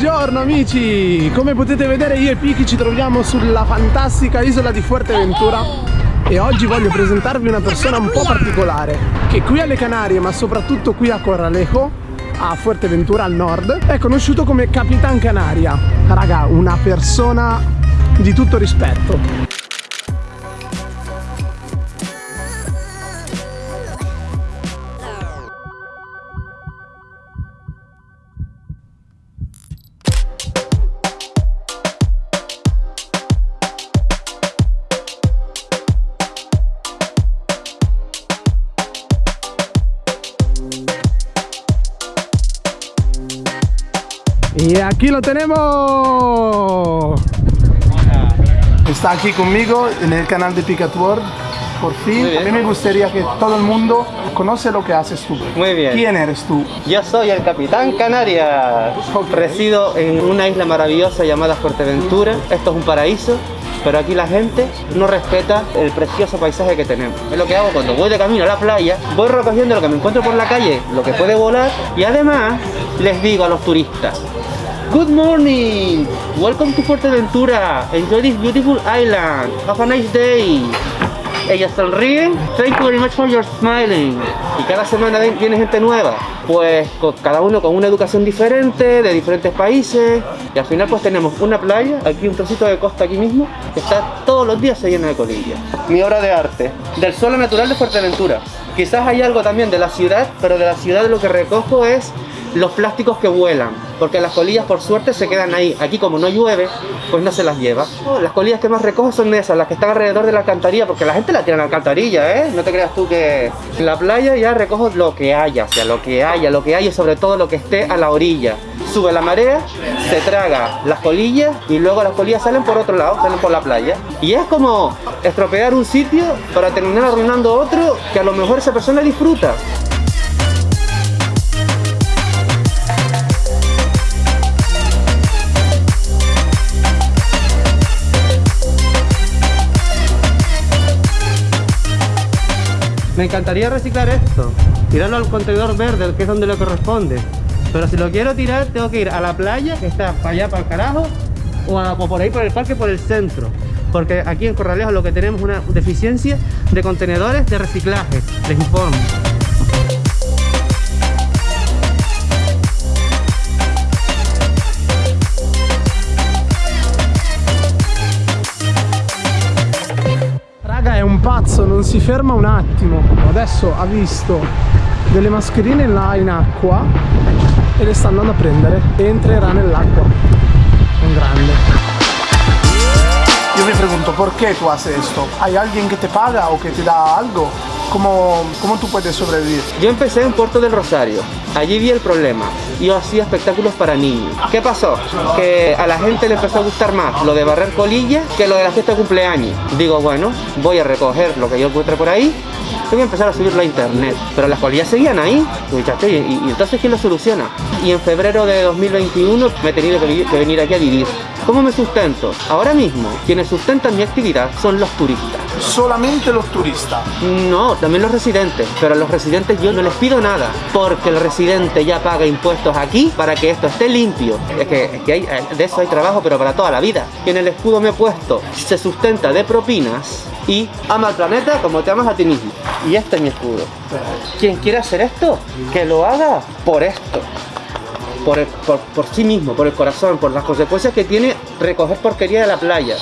Buongiorno amici! Come potete vedere io e Piki ci troviamo sulla fantastica isola di Fuerteventura e oggi voglio presentarvi una persona un po' particolare che qui alle Canarie ma soprattutto qui a Corralejo a Fuerteventura al nord è conosciuto come Capitan Canaria raga una persona di tutto rispetto Y aquí lo tenemos. Está aquí conmigo en el canal de Picat World. Por fin, a mí me gustaría que todo el mundo conoce lo que haces tú. Muy bien. ¿Quién eres tú? Yo soy el Capitán Canarias. Resido en una isla maravillosa llamada Fuerteventura. Esto es un paraíso. Pero aquí la gente no respeta el precioso paisaje que tenemos. Es lo que hago cuando voy de camino a la playa, voy recogiendo lo que me encuentro por la calle, lo que puede volar, y además les digo a los turistas, Good morning! Welcome to Fuerteventura. Enjoy this beautiful island. Have a nice day. Ellas sonríen. Thank you very much for your smiling. Y cada semana viene gente nueva. Pues cada uno con una educación diferente, de diferentes países. Y al final pues tenemos una playa, aquí un trocito de costa aquí mismo, que está todos los días se llena de colillas. Mi obra de arte. Del suelo natural de Fuerteventura. Quizás hay algo también de la ciudad, pero de la ciudad lo que recojo es los plásticos que vuelan, porque las colillas por suerte se quedan ahí. Aquí como no llueve, pues no se las lleva. Oh, las colillas que más recojo son esas, las que están alrededor de la alcantarilla, porque la gente la tiene en la alcantarilla, ¿eh? No te creas tú que en la playa ya recojo lo que haya, o sea, lo que haya, lo que haya y sobre todo lo que esté a la orilla. Sube la marea, se traga las colillas y luego las colillas salen por otro lado, salen por la playa. Y es como estropear un sitio para terminar arruinando otro que a lo mejor esa persona disfruta. Me encantaría reciclar esto, tirarlo al contenedor verde, que es donde le corresponde. Pero si lo quiero tirar, tengo que ir a la playa, que está para allá, para el carajo, o, por ahí por el parque, por el centro. Porque aquí en Corralejo lo que tenemos es una deficiencia de contenedores de reciclaje, les informo. Pazzo non si ferma un attimo. Adesso ha visto delle mascherine là in acqua e le sta andando a prendere. Entrerà nell'acqua. Un grande. Io mi pregunto perché tu haces esto hay alguien que te paga o que te da algo ¿Cómo, ¿Cómo tú puedes sobrevivir? Yo empecé en Puerto del Rosario. Allí vi el problema. Yo hacía espectáculos para niños. ¿Qué pasó? Que a la gente le empezó a gustar más lo de barrer colillas que lo de la fiesta de cumpleaños. Digo, bueno, voy a recoger lo que yo encuentre por ahí y voy a empezar a subirlo a internet. Pero las colillas seguían ahí. Y, entonces, ¿quién lo soluciona? Y en febrero de 2021 me he tenido que venir aquí a vivir. ¿Cómo me sustento? Ahora mismo, quienes sustentan mi actividad son los turistas. ¿Solamente los turistas? No, también los residentes. Pero a los residentes yo no les pido nada, porque el residente ya paga impuestos aquí para que esto esté limpio. Es que, hay, de eso hay trabajo, pero para toda la vida. Y en el escudo me he puesto, se sustenta de propinas y ama al planeta como te amas a ti mismo. Y este es mi escudo. Quien quiera hacer esto, que lo haga por esto por, sí mismo, por el corazón, por las consecuencias que tiene recoger porquería de la playa.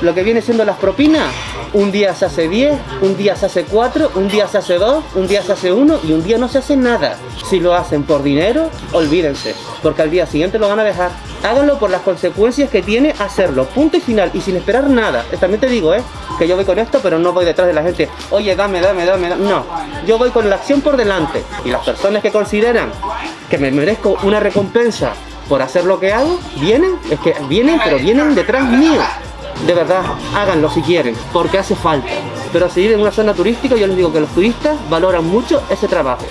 Lo que viene siendo las propinas, un día se hace 10, un día se hace 4, un día se hace 2, un día se hace 1 y un día no se hace nada. Si lo hacen por dinero, olvídense, porque al día siguiente lo van a dejar. Háganlo por las consecuencias que tiene hacerlo, punto y final, y sin esperar nada. También te digo, ¿eh? Que yo voy con esto, pero no voy detrás de la gente, oye, dame, dame, dame, dame. No, yo voy con la acción por delante. Y las personas que consideran que me merezco una recompensa por hacer lo que hago, vienen, es que vienen, pero vienen detrás mío. De verdad, háganlo si quieren, porque hace falta. Pero si viven en una zona turística, yo les digo que los turistas valoran mucho ese trabajo.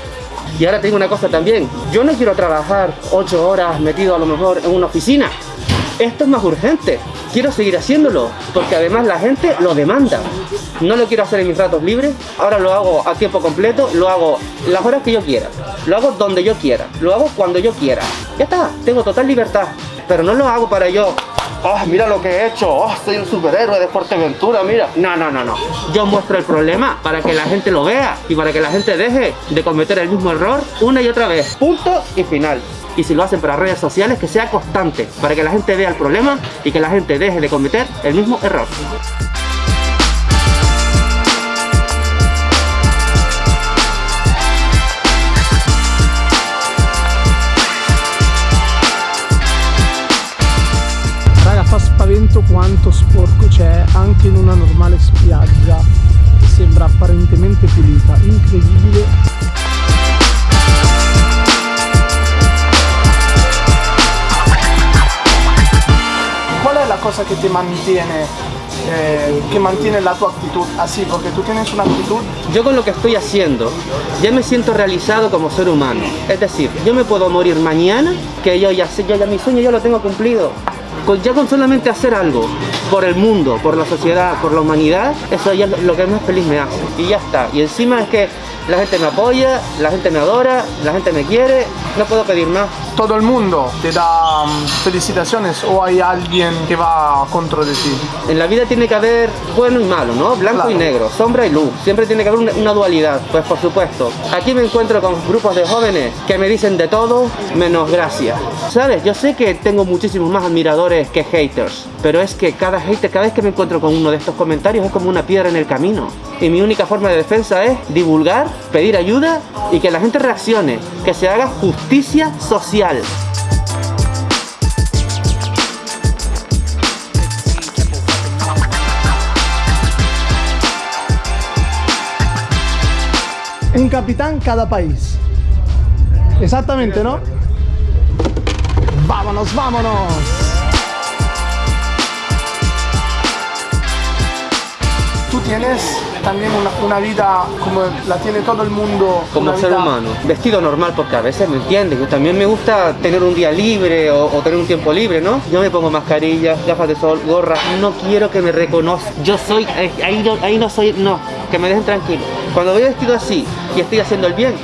Y ahora tengo una cosa también, yo no quiero trabajar 8 horas metido a lo mejor en una oficina. esto es más urgente. Quiero seguir haciéndolo, porque además la gente lo demanda. No lo quiero hacer en mis ratos libres, ahora lo hago a tiempo completo, lo hago las horas que yo quiera, lo hago donde yo quiera, lo hago cuando yo quiera. Ya está, tengo total libertad, pero no lo hago para yo oh, mira lo que he hecho, oh, soy un superhéroe de Fuerteventura, mira. No, no, no, no. Yo muestro el problema para que la gente lo vea y para que la gente deje de cometer el mismo error una y otra vez. Punto y final. Y si lo hacen para redes sociales, que sea constante, para que la gente vea el problema y que la gente deje de cometer el mismo error. Quanto sporco c'è anche in una normale spiaggia che sembra apparentemente pulita, incredibile. Qual è la cosa che ti mantiene eh, que mantiene la tu actitud así, porque tú tienes una actitud... Yo con lo que estoy haciendo ya me siento realizado como ser humano. Es decir, yo me puedo morir mañana, que yo ya sé, yo ya mi sueño ya lo tengo cumplido ya con solamente hacer algo por el mundo, por la sociedad, por la humanidad, eso ya es lo que más feliz me hace. Y ya está. Y encima es que la gente me apoya, la gente me adora, la gente me quiere, no puedo pedir más. ¿Todo el mundo te da mm, felicitaciones o hay alguien que va contra de ti? En la vida tiene que haber bueno y malo, ¿no? Blanco y negro, sombra y luz. Siempre tiene que haber una, una, dualidad, pues por supuesto. Aquí me encuentro con grupos de jóvenes que me dicen de todo menos gracias. ¿Sabes? Yo sé que tengo muchísimos más admiradores que haters, pero es que cada hater, cada vez que me encuentro con uno de estos comentarios es como una piedra en el camino. Y mi única forma de defensa es divulgar pedir ayuda y que la gente reaccione, que se haga justicia social. Un capitán cada país. Exactamente, ¿no? ¡Vámonos, vámonos! tú tienes también una, vida como la tiene todo el mundo. Como ser humano, vestido normal porque a veces me entiendes, yo también me gusta tener un día libre o, tener un tiempo libre, ¿no? Yo me pongo mascarilla, gafas de sol, gorra, no quiero que me reconozcan, yo soy, eh, ahí, ahí no soy, no, que me dejen tranquilo. Cuando voy vestido así y estoy haciendo el bien,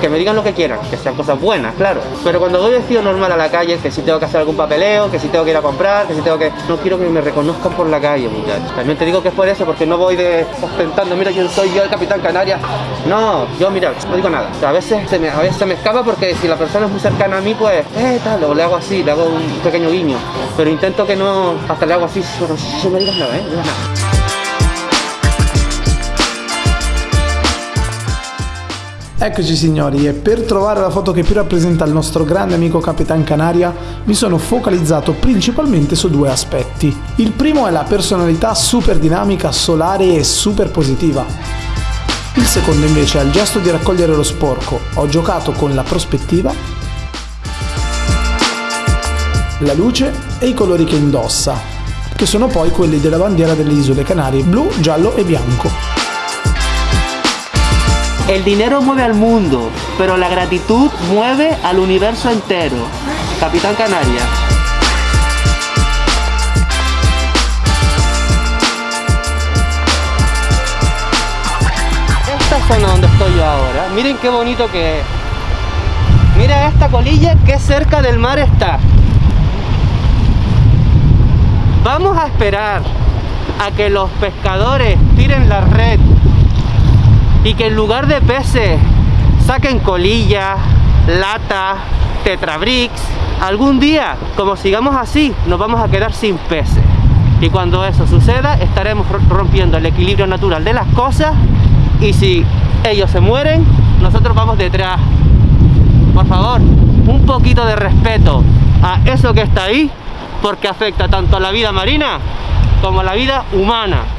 que me digan lo que quieran, que sean cosas buenas, claro. Pero cuando voy vestido normal a la calle, que si tengo que hacer algún papeleo, que si tengo que ir a comprar, que si tengo que... No quiero que me reconozcan por la calle, muchachos. También te digo que es por eso, porque no voy de ostentando, mira quién soy yo, el Capitán Canarias. No, yo mira, no digo nada. A veces se me, a veces me escapa porque si la persona es muy cercana a mí, pues, eh, tal, o le hago así, le hago un pequeño guiño. Pero intento que no, hasta le hago así, pero si me digas nada, eh, nada. Eccoci signori e per trovare la foto che più rappresenta il nostro grande amico Capitan Canaria mi sono focalizzato principalmente su due aspetti. Il primo è la personalità super dinamica, solare e super positiva. Il secondo invece è il gesto di raccogliere lo sporco. Ho giocato con la prospettiva, la luce e i colori che indossa, che sono poi quelli della bandiera delle isole Canarie, blu, giallo e bianco. El dinero mueve al mundo, pero la gratitud mueve al universo entero. Capitán Canaria. Esta zona donde estoy yo ahora, miren qué bonito que es. Mira esta colilla que cerca del mar está. Vamos a esperar a que los pescadores tiren la red y que en lugar de peces saquen colilla, lata, tetrabrix. Algún día, como sigamos así, nos vamos a quedar sin peces. Y cuando eso suceda, estaremos rompiendo el equilibrio natural de las cosas y si ellos se mueren, nosotros vamos detrás. Por favor, un poquito de respeto a eso que está ahí, porque afecta tanto a la vida marina como a la vida humana.